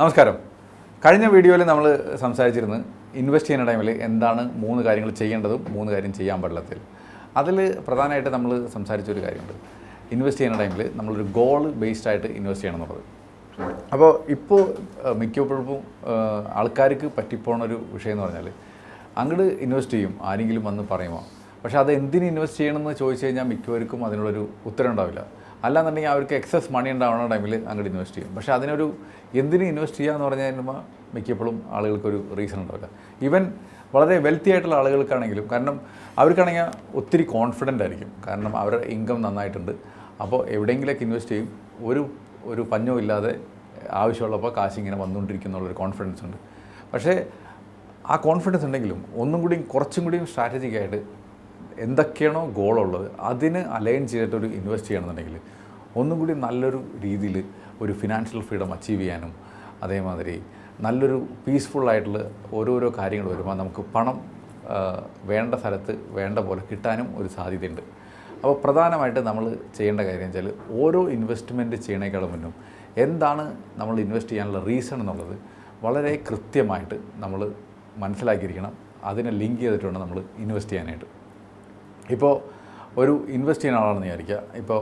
നമസ്കാരം. കഴിഞ്ഞ വീഡിയോയിൽ നമ്മൾ സംസാരിച്ചിരുന്നത് ഇൻവെസ്റ്റ് ചെയ്യുന്ന ടൈമിൽ എന്താണ് മൂന്ന് കാര്യങ്ങൾ ചെയ്യേണ്ടതും മൂന്ന് കാര്യം ചെയ്യാൻ പാടില്ലാത്തതിൽ. അതിൽ പ്രധാനമായിട്ട് നമ്മൾ സംസാരിച്ചൊരു കാര്യമുണ്ട്. ഇൻവെസ്റ്റ് ചെയ്യുന്ന ടൈമിൽ നമ്മളൊരു ഗോൾ ബേസ്ഡ് ആയിട്ട് ഇൻവെസ്റ്റ് ചെയ്യണം എന്നുള്ളത്. അപ്പോൾ ഇപ്പോൾ മിക്കപ്പോഴും ആൾക്കാർക്ക് പറ്റിപ്പോണ ഒരു വിഷയം എന്ന് പറഞ്ഞാൽ അങ്ങോട്ട് ഇൻവെസ്റ്റ് ചെയ്യും ആരെങ്കിലും വന്ന് പറയുമോ? പക്ഷേ അത് എന്തിന് ഇൻവെസ്റ്റ് ചെയ്യണമെന്ന് ചോദിച്ചു കഴിഞ്ഞാൽ മിക്കവർക്കും അതിനുള്ളൊരു ഉത്തരം ഉണ്ടാവില്ല. അല്ലാന്നുണ്ടെങ്കിൽ അവർക്ക് എക്സസ് മണി ഉണ്ടാവുന്ന ടൈമിൽ അങ്ങോട്ട് ഇൻവെസ്റ്റ് ചെയ്യും. പക്ഷേ അതിനൊരു എന്തിന് ഇൻവെസ്റ്റ് ചെയ്യുക എന്ന് പറഞ്ഞാൽ മിക്കപ്പോഴും ആളുകൾക്കൊരു റീസൺ ഉണ്ടാവില്ല ഈവൻ വളരെ വെൽത്തി ആയിട്ടുള്ള ആളുകൾക്കാണെങ്കിലും കാരണം അവർക്കാണെങ്കിൽ ഒത്തിരി കോൺഫിഡന്റ് ആയിരിക്കും. കാരണം അവരുടെ ഇൻകം നന്നായിട്ടുണ്ട്. അപ്പോൾ എവിടെയെങ്കിലൊക്കെ ഇൻവെസ്റ്റ് ചെയ്യും. ഒരു ഒരു പഞ്ഞവും ഇല്ലാതെ ആവശ്യമുള്ളപ്പോൾ കാശ് ഇങ്ങനെ വന്നുകൊണ്ടിരിക്കുന്നുള്ളൊരു കോൺഫിഡൻസ് ഉണ്ട്. പക്ഷേ ആ കോൺഫിഡൻസ് ഉണ്ടെങ്കിലും ഒന്നും കൂടിയും കുറച്ചും കൂടിയും സ്ട്രാറ്റജിക്കായിട്ട് എന്തൊക്കെയാണോ ഗോളുള്ളത് അതിന് അലൈൻ ചെയ്തിട്ട് ഒരു ഇൻവെസ്റ്റ് ചെയ്യണമെന്നുണ്ടെങ്കിൽ ഒന്നും കൂടി നല്ലൊരു രീതിയിൽ ഒരു ഫിനാൻഷ്യൽ ഫ്രീഡം അച്ചീവ് ചെയ്യാനും അതേമാതിരി നല്ലൊരു പീസ്ഫുള്ളായിട്ടുള്ള ഓരോരോ കാര്യങ്ങൾ വരുമ്പോൾ നമുക്ക് പണം വേണ്ട സ്ഥലത്ത് വേണ്ട പോലെ കിട്ടാനും ഒരു സാധ്യതയുണ്ട്. അപ്പോൾ പ്രധാനമായിട്ട് നമ്മൾ ചെയ്യേണ്ട കാര്യം വെച്ചാൽ ഓരോ ഇൻവെസ്റ്റ്മെന്റ് ചെയ്യണേക്കാളും മുന്നും എന്താണ് നമ്മൾ ഇൻവെസ്റ്റ് ചെയ്യാനുള്ള റീസൺ എന്നുള്ളത് വളരെ കൃത്യമായിട്ട് നമ്മൾ മനസ്സിലാക്കിയിരിക്കണം. അതിനെ ലിങ്ക് ചെയ്തിട്ട് വേണം നമ്മൾ ഇൻവെസ്റ്റ് ചെയ്യാനായിട്ട്. ഇപ്പോൾ ഒരു ഇൻവെസ്റ്റ് ചെയ്യുന്ന ആളാണെന്ന് വിചാരിക്കുക. ഇപ്പോൾ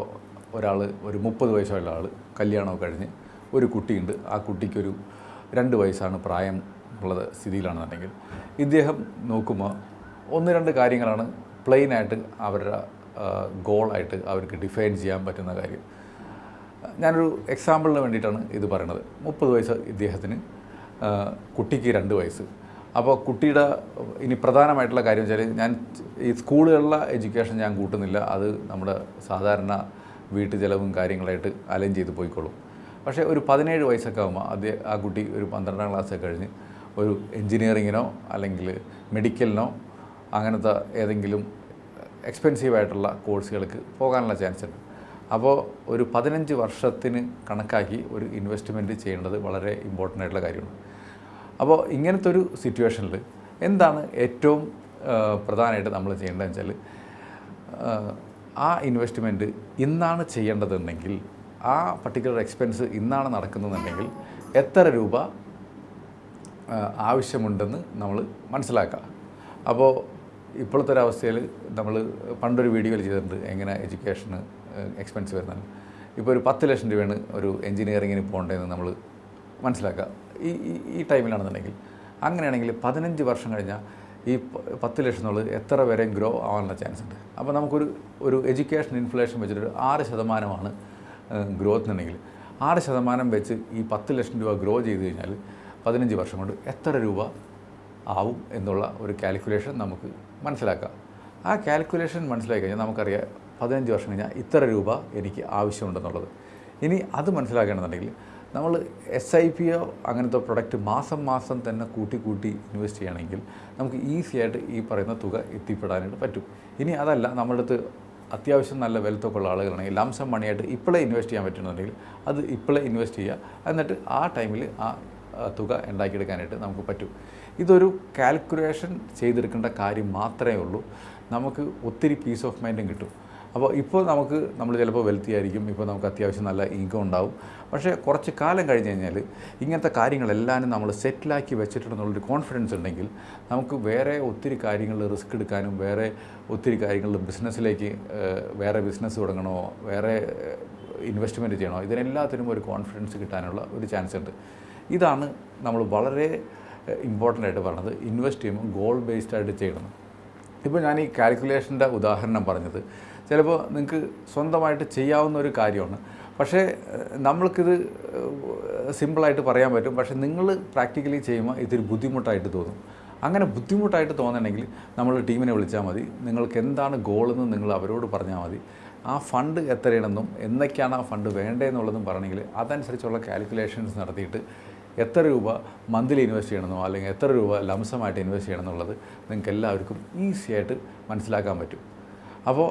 ഒരാൾ ഒരു മുപ്പത് വയസ്സുള്ള ആൾ കല്യാണമൊക്കെ കഴിഞ്ഞ് ഒരു കുട്ടിയുണ്ട്. ആ കുട്ടിക്കൊരു രണ്ട് വയസ്സാണ് പ്രായം ഉള്ളത് സ്ഥിതിയിലാണെന്നുണ്ടെങ്കിൽ ഇദ്ദേഹം നോക്കുമ്പോൾ ഒന്ന് രണ്ട് കാര്യങ്ങളാണ് പ്ലെയിനായിട്ട് അവരുടെ ഗോളായിട്ട് അവർക്ക് ഡിഫൈൻ ചെയ്യാൻ പറ്റുന്ന കാര്യം. ഞാനൊരു എക്സാമ്പിളിന് വേണ്ടിയിട്ടാണ് ഇത് പറയണത്. മുപ്പത് വയസ്സ് ഇദ്ദേഹത്തിന് കുട്ടിക്ക് രണ്ട് വയസ്സ്. അപ്പോൾ കുട്ടിയുടെ ഇനി പ്രധാനമായിട്ടുള്ള കാര്യം വെച്ചാൽ ഞാൻ ഈ സ്കൂളുകളിലെ എഡ്യൂക്കേഷൻ ഞാൻ കൂട്ടുന്നില്ല. അത് നമ്മുടെ സാധാരണ വീട്ടു ചിലവും കാര്യങ്ങളായിട്ട് അലൈൻ ചെയ്ത് പോയിക്കോളും. പക്ഷേ ഒരു പതിനേഴ് വയസ്സൊക്കെ ആകുമ്പോൾ അതേ ആ കുട്ടി ഒരു പന്ത്രണ്ടാം ക്ലാസ്സൊക്കെ കഴിഞ്ഞ് ഒരു എൻജിനീയറിങ്ങിനോ അല്ലെങ്കിൽ മെഡിക്കലിനോ അങ്ങനത്തെ ഏതെങ്കിലും എക്സ്പെൻസീവ് ആയിട്ടുള്ള കോഴ്സുകൾക്ക് പോകാനുള്ള ചാൻസ് ഉണ്ട് അപ്പോൾ ഒരു പതിനഞ്ച് വർഷത്തിന് കണക്കാക്കി ഒരു ഇൻവെസ്റ്റ്മെന്റ് ചെയ്യേണ്ടത് വളരെ ഇമ്പോർട്ടന്റ് ആയിട്ടുള്ള കാര്യമാണ്. അപ്പോൾ ഇങ്ങനത്തെ ഒരു സിറ്റുവേഷനിൽ എന്താണ് ഏറ്റവും പ്രധാനമായിട്ട് നമ്മൾ ചെയ്യേണ്ടതെന്ന് വെച്ചാൽ ആ, ഇൻവെസ്റ്റ്മെന്റ് ഇന്നാണ് ചെയ്യേണ്ടതെന്നുണ്ടെങ്കിൽ ആ പർട്ടിക്കുലർ എക്സ്പെൻസ് ഇന്നാണ് നടക്കുന്നതെന്നുണ്ടെങ്കിൽ എത്ര രൂപ ആവശ്യമുണ്ടെന്ന് നമ്മൾ മനസ്സിലാക്കുക. അപ്പോൾ ഇപ്പോഴത്തെ ഒരു അവസ്ഥയിൽ നമ്മൾ പണ്ടൊരു വീഡിയോയിൽ ചെയ്തിട്ടുണ്ട് എങ്ങനെ എഡ്യൂക്കേഷന് എക്സ്പെൻസ് വരുന്നത്. ഇപ്പോൾ ഒരു പത്ത് ലക്ഷം രൂപയാണ് ഒരു എഞ്ചിനീയറിങ്ങിന് പോകേണ്ടതെന്ന് നമ്മൾ മനസ്സിലാക്കുക. ഈ ഈ- ടൈമിലാണെന്നുണ്ടെങ്കിൽ അങ്ങനെയാണെങ്കിൽ പതിനഞ്ച് വർഷം കഴിഞ്ഞാൽ ഈ പത്ത് ലക്ഷം എന്നുള്ളത് എത്ര വരെ ഗ്രോ ആവാനുള്ള ചാൻസ് ഉണ്ട്? അപ്പോൾ നമുക്കൊരു ഒരു എഡ്യൂക്കേഷൻ ഇൻഫ്ലേഷൻ വെച്ചിട്ടൊരു ആറ് ശതമാനമാണ് ഗ്രോത്ത് എന്നുണ്ടെങ്കിൽ ആറ് ശതമാനം വെച്ച് ഈ പത്ത് ലക്ഷം രൂപ ഗ്രോ ചെയ്ത് കഴിഞ്ഞാൽ പതിനഞ്ച് വർഷം കൊണ്ട് എത്ര രൂപ ആവും എന്നുള്ള ഒരു കാൽക്കുലേഷൻ നമുക്ക് മനസ്സിലാക്കാം. ആ കാൽക്കുലേഷൻ മനസ്സിലാക്കി കഴിഞ്ഞാൽ നമുക്കറിയാം പതിനഞ്ച് വർഷം കഴിഞ്ഞാൽ ഇത്ര രൂപ എനിക്ക് ആവശ്യമുണ്ടെന്നുള്ളത്. ഇനി അത് മനസ്സിലാക്കണമെന്നുണ്ടെങ്കിൽ നമ്മൾ എസ് ഐ പിയോ അങ്ങനത്തെ പ്രൊഡക്റ്റ് മാസം മാസം തന്നെ കൂട്ടി കൂട്ടി ഇൻവെസ്റ്റ് ചെയ്യണമെങ്കിൽ നമുക്ക് ഈസി ആയിട്ട് ഈ പറയുന്ന തുക എത്തിപ്പെടാനായിട്ട് പറ്റും. ഇനി അതല്ല നമ്മുടെ അടുത്ത് അത്യാവശ്യം നല്ല വെൽത്തൊക്കെ ഉള്ള ആളുകളാണെങ്കിൽ ലംസം മണിയായിട്ട് ഇപ്പോഴേ ഇൻവെസ്റ്റ് ചെയ്യാൻ പറ്റുന്നുണ്ടെങ്കിൽ അത് ഇപ്പോഴേ ഇൻവെസ്റ്റ് ചെയ്യുക. എന്നിട്ട് ആ ടൈമിൽ ആ, തുക ഉണ്ടാക്കിയെടുക്കാനായിട്ട് നമുക്ക് പറ്റും. ഇതൊരു കാൽക്കുലേഷൻ ചെയ്തെടുക്കേണ്ട കാര്യം മാത്രമേ ഉള്ളൂ. നമുക്ക് ഒത്തിരി പീസ് ഓഫ് മൈൻഡും കിട്ടും. അപ്പോൾ ഇപ്പോൾ നമുക്ക് നമ്മൾ ചിലപ്പോൾ വെൽത്തി ആയിരിക്കും ഇപ്പോൾ നമുക്ക് അത്യാവശ്യം നല്ല ഇൻകം ഉണ്ടാവും. പക്ഷേ കുറച്ച് കാലം കഴിഞ്ഞ് കഴിഞ്ഞാൽ ഇങ്ങനത്തെ കാര്യങ്ങളെല്ലാം നമ്മൾ സെറ്റിലാക്കി വെച്ചിട്ടുണ്ടെന്നുള്ളൊരു കോൺഫിഡൻസ് ഉണ്ടെങ്കിൽ നമുക്ക് വേറെ ഒത്തിരി കാര്യങ്ങളിൽ റിസ്ക് എടുക്കാനും വേറെ ഒത്തിരി കാര്യങ്ങളിൽ ബിസിനസ്സിലേക്ക് വേറെ ബിസിനസ് തുടങ്ങണോ വേറെ ഇൻവെസ്റ്റ്മെന്റ് ചെയ്യണോ ഇതിനെല്ലാത്തിനും ഒരു കോൺഫിഡൻസ് കിട്ടാനുള്ള ഒരു ചാൻസ് ഉണ്ട്. ഇതാണ് നമ്മൾ വളരെ ഇമ്പോർട്ടന്റ് ആയിട്ട് പറഞ്ഞത്. ഇൻവെസ്റ്റ് ചെയ്യുമ്പോൾ ഗോൾ ബേസ്ഡ് ആയിട്ട് ചെയ്യണം. ഇപ്പോൾ ഞാൻ ഈ കാൽക്കുലേഷന്റെ ഉദാഹരണം പറഞ്ഞത്. ചിലപ്പോൾ നിങ്ങൾക്ക് സ്വന്തമായിട്ട് ചെയ്യാവുന്ന ഒരു കാര്യമാണ്. പക്ഷേ നമ്മൾക്കിത് സിമ്പിളായിട്ട് പറയാൻ പറ്റും. പക്ഷേ നിങ്ങൾ പ്രാക്ടിക്കലി ചെയ്യുമ്പോൾ ഇതൊരു ബുദ്ധിമുട്ടായിട്ട് തോന്നും. അങ്ങനെ ബുദ്ധിമുട്ടായിട്ട് തോന്നണമെങ്കിൽ നമ്മൾ ടീമിനെ വിളിച്ചാൽ മതി. നിങ്ങൾക്ക് എന്താണ് ഗോളെന്ന് നിങ്ങൾ അവരോട് പറഞ്ഞാൽ മതി. ആ ഫണ്ട് എത്രയാണെന്നും എന്നൊക്കെയാണ് ആ ഫണ്ട് വേണ്ടതെന്നുള്ളതും പറയണമെങ്കിൽ അതനുസരിച്ചുള്ള കാൽക്കുലേഷൻസ് നടത്തിയിട്ട് എത്ര രൂപ മന്ത്ലി ഇൻവെസ്റ്റ് ചെയ്യണമെന്നോ അല്ലെങ്കിൽ എത്ര രൂപ ലംസമായിട്ട് ഇൻവെസ്റ്റ് ചെയ്യണം എന്നുള്ളത് നിങ്ങൾക്ക് എല്ലാവർക്കും ഈസി ആയിട്ട് മനസ്സിലാക്കാൻ പറ്റും. അപ്പോൾ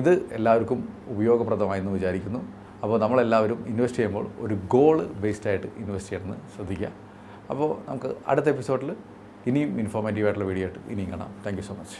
ഇത് എല്ലാവർക്കും ഉപയോഗപ്രദമായെന്ന് വിചാരിക്കുന്നു. അപ്പോൾ നമ്മളെല്ലാവരും ഇൻവെസ്റ്റ് ചെയ്യുമ്പോൾ ഒരു ഗോൾ ബേസ്ഡ് ആയിട്ട് ഇൻവെസ്റ്റ് ചെയ്യണമെന്ന് ശ്രദ്ധിക്കുക. അപ്പോൾ നമുക്ക് അടുത്ത എപ്പിസോഡിൽ ഇനിയും ഇൻഫോർമേറ്റീവ് ആയിട്ടുള്ള വീഡിയോ ആയിട്ട് ഇനിയും കാണാം. Thank so much